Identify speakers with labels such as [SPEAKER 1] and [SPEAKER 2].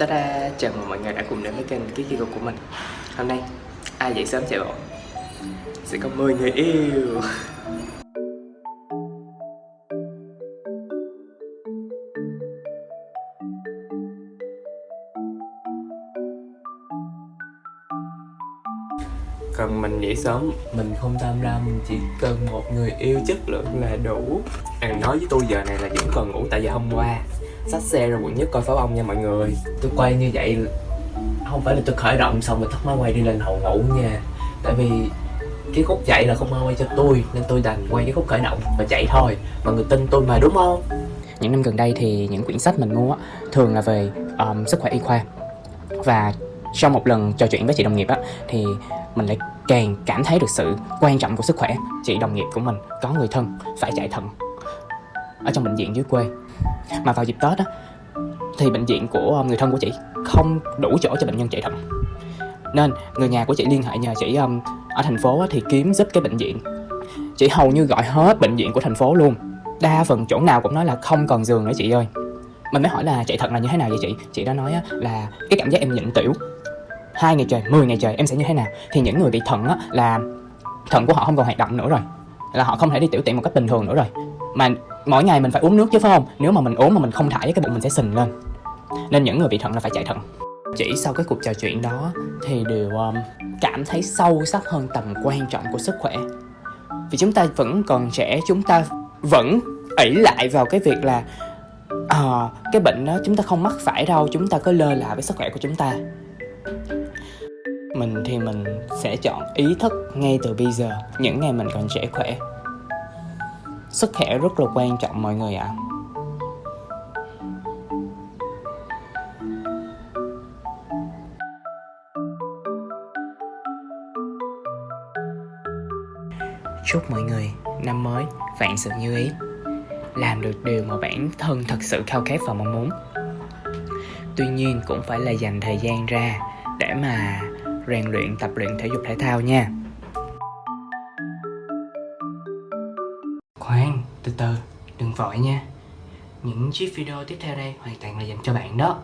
[SPEAKER 1] Ta-da! Chào mừng mọi người đã cùng đến với kênh Ký Kiko của mình Hôm nay, ai dậy sớm chạy bộ Sẽ có 10 người yêu Còn mình dậy sớm, mình không tham lam Chỉ cần một người yêu chất lượng là đủ. À, Nói với tôi giờ này là vẫn còn ngủ tại vì hôm qua. Xách xe ra quận nhất coi pháo bông nha mọi người. Tôi quay như vậy không phải là tôi khởi động xong rồi tắt máy quay đi lên hầu ngủ nha. Tại vì cái khúc chạy là không ai quay cho tôi nên tôi đành quay cái khúc khởi động và chạy thôi. Mọi người tin tôi mà đúng không? Những năm gần đây thì những quyển sách mình mua thường là về um, sức khỏe y khoa. Và sau một lần trò chuyện với chị đồng nghiệp á thì mình lại càng cảm thấy được sự quan trọng của sức khỏe. Chị đồng nghiệp của mình có người thân phải chạy thận ở trong bệnh viện dưới quê. Mà vào dịp tết á thì bệnh viện của ờ, người thân của chị không đủ chỗ cho bệnh nhân chạy thận. Nên người nhà của chị liên hệ nhờ chị um, ở thành phố thì kiếm giúp cái bệnh viện. Chị hầu như gọi hết bệnh viện của thành phố luôn. Đa phần chỗ nào cũng nói là không còn giường nữa chị ơi. Mình mới hỏi là chạy thận là như thế nào vậy chị? Chị đã nói là cái cảm giác em nhịn tiểu hai ngày trời 10 ngày trời em sẽ như thế nào? Thì những người bị thận á, là thận của họ không còn hoạt động nữa rồi. Là họ không thể đi tiểu tiện một cách bình thường nữa rồi. Mà mỗi ngày mình phải uống nước chứ phải không? Nếu mà mình uống mà mình không thải cái bụng mình sẽ sình lên. Nên những người bị thận là phải chạy thận. Chỉ sau cái cuộc trò chuyện đó thì đều um, cảm thấy sâu sắc hơn tầm quan trọng của sức khỏe. Vì chúng ta vẫn còn trẻ chúng ta vẫn ỷ lại vào cái việc là à, cái bệnh đó chúng ta không mắc phải đâu chúng ta cứ lơ là với sức khỏe của chúng ta mình thì mình sẽ chọn ý thức ngay từ bây giờ, những ngày mình còn trẻ khỏe. Sức khỏe rất là quan trọng mọi người ạ. À. Chúc mọi người năm mới vạn sự như ý. Làm được điều mà bản thân thật sự khao khát và mong muốn. Tuy nhiên cũng phải là dành thời gian ra để mà rèn luyện tập luyện thể dục thể thao nha. Khoan, từ từ, đừng vội nha. Những chiếc video tiếp theo đây hoàn toàn là dành cho bạn đó.